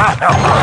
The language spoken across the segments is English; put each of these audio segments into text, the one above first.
Ah!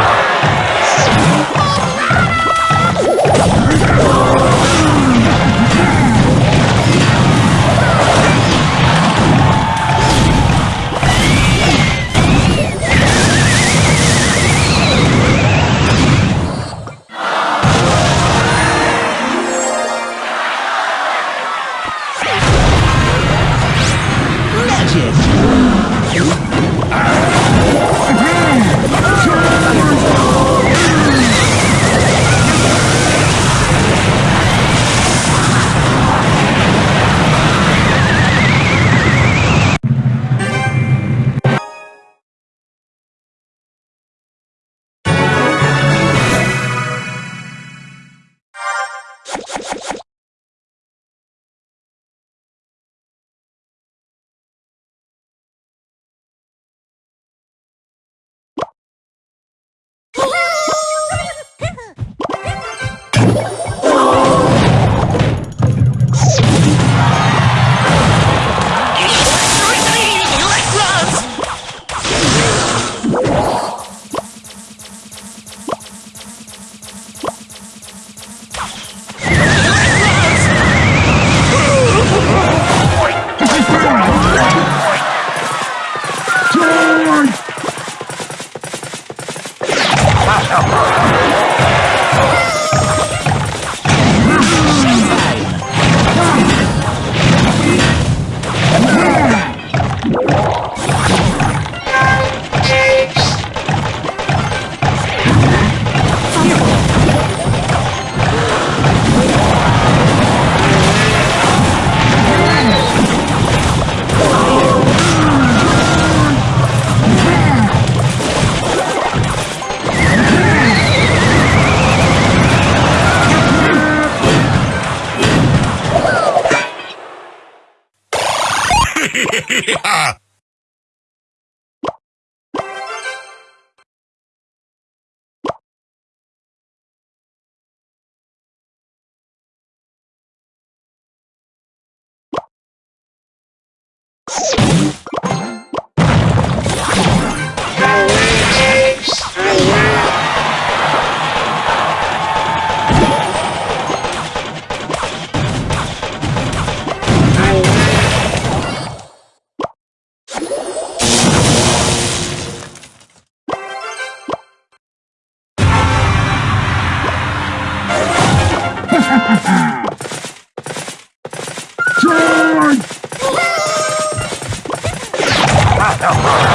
了。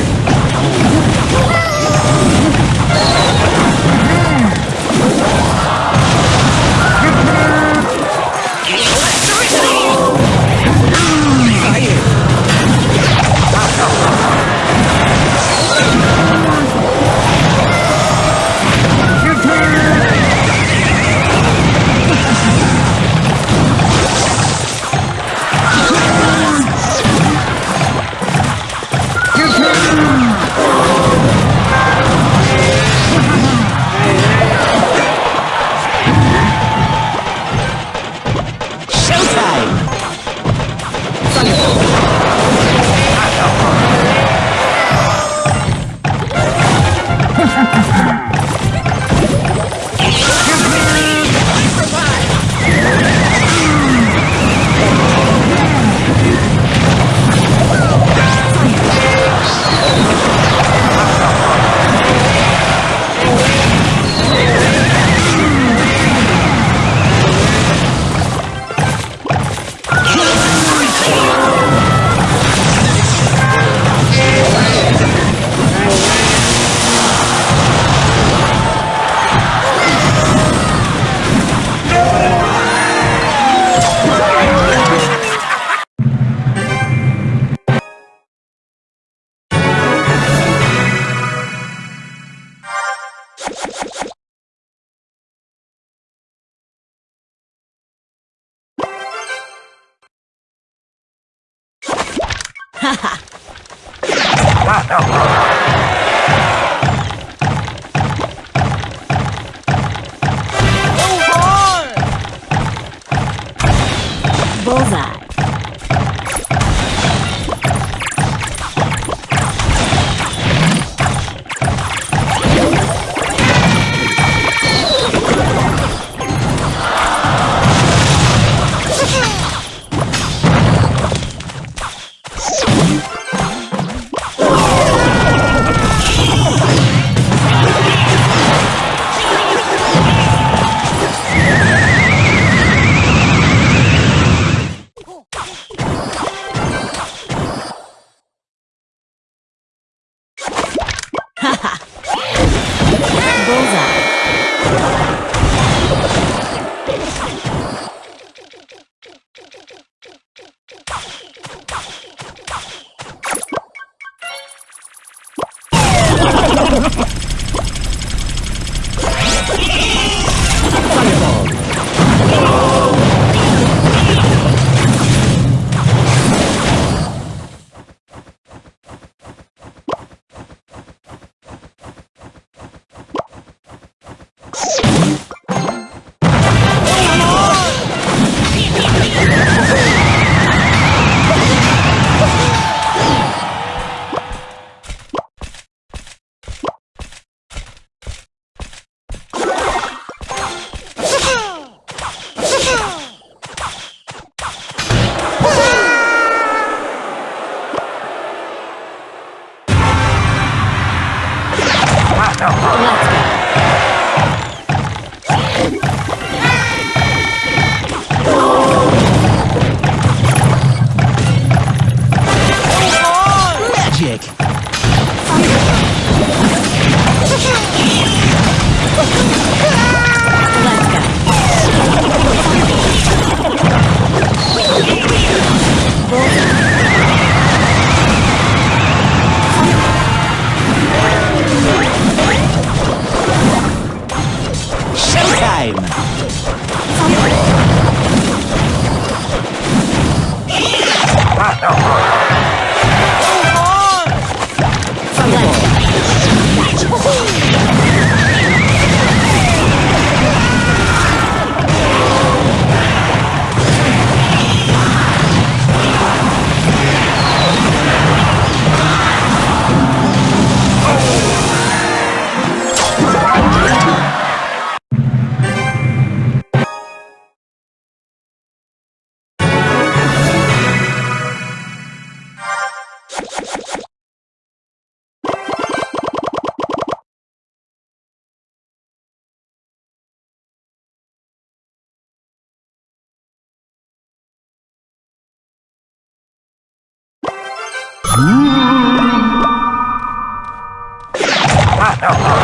Showtime!